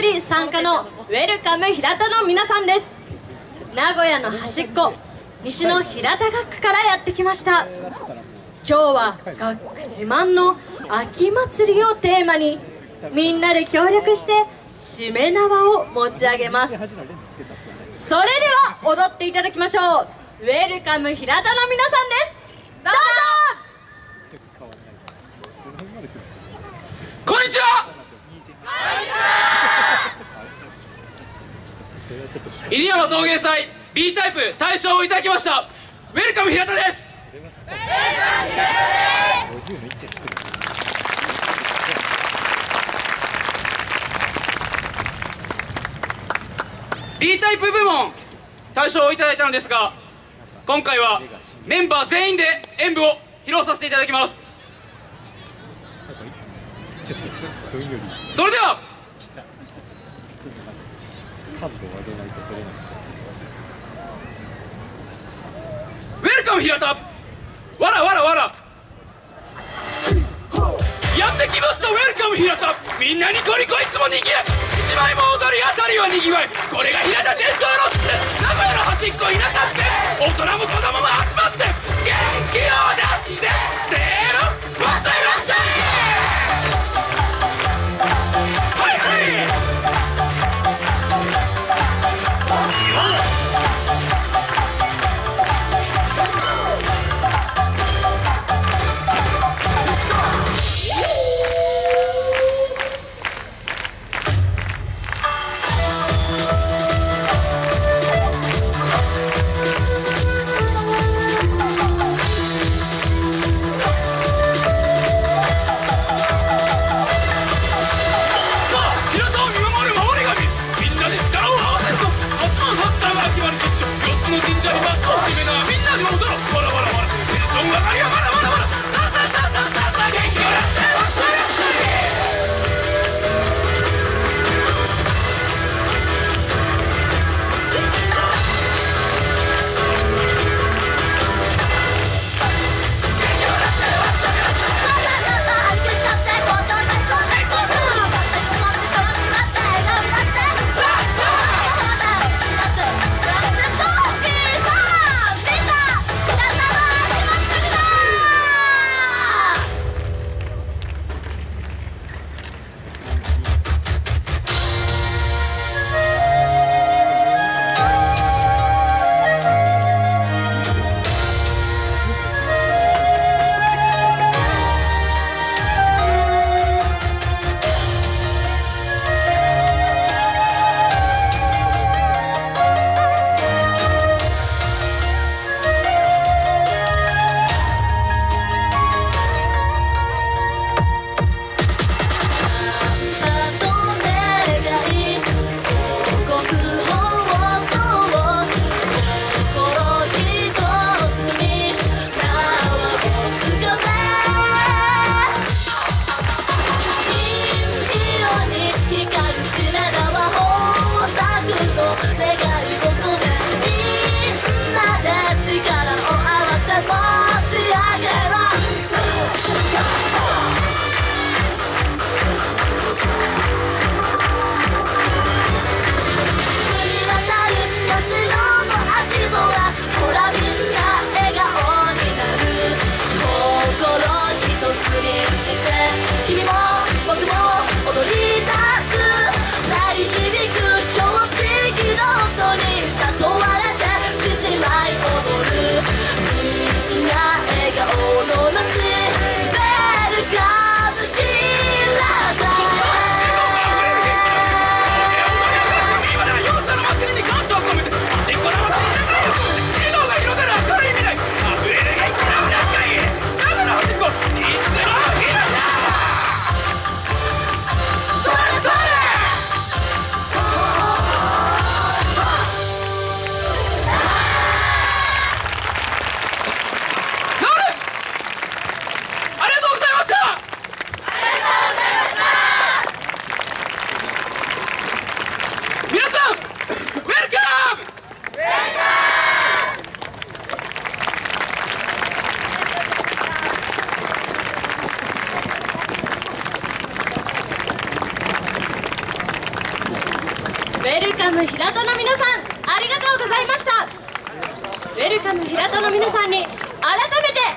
より参加のウェルカム平田の皆さんです。名古屋の端っこ西の平田学区からやってきました。今日は学区自慢の秋祭りをテーマにみんなで協力してしめ縄を持ち上げます。それでは踊っていただきましょう。ウェルカム平田の皆さんです。どうぞ。こんにちは。入山陶芸祭 B タイプ大賞をいただきました。ウェルカム平田です。ウェルカム平田です B タイプ部門大賞をいただいたのですが今回はメンバー全員で演舞を披露させていただきます。それでは角度を上げないと取れない。ウェルカム平田わらわらわら。やってきましたウェルカム平田みんなにコリコいつもにぎわい一枚も踊りあたりはにぎわいこれが平田伝統ロック名古屋の端っこ田舎って。大人も子供も集まって。元気を出して。ェルカム平田の皆さんありがとうございましたウェルカム平田の皆さんに改めて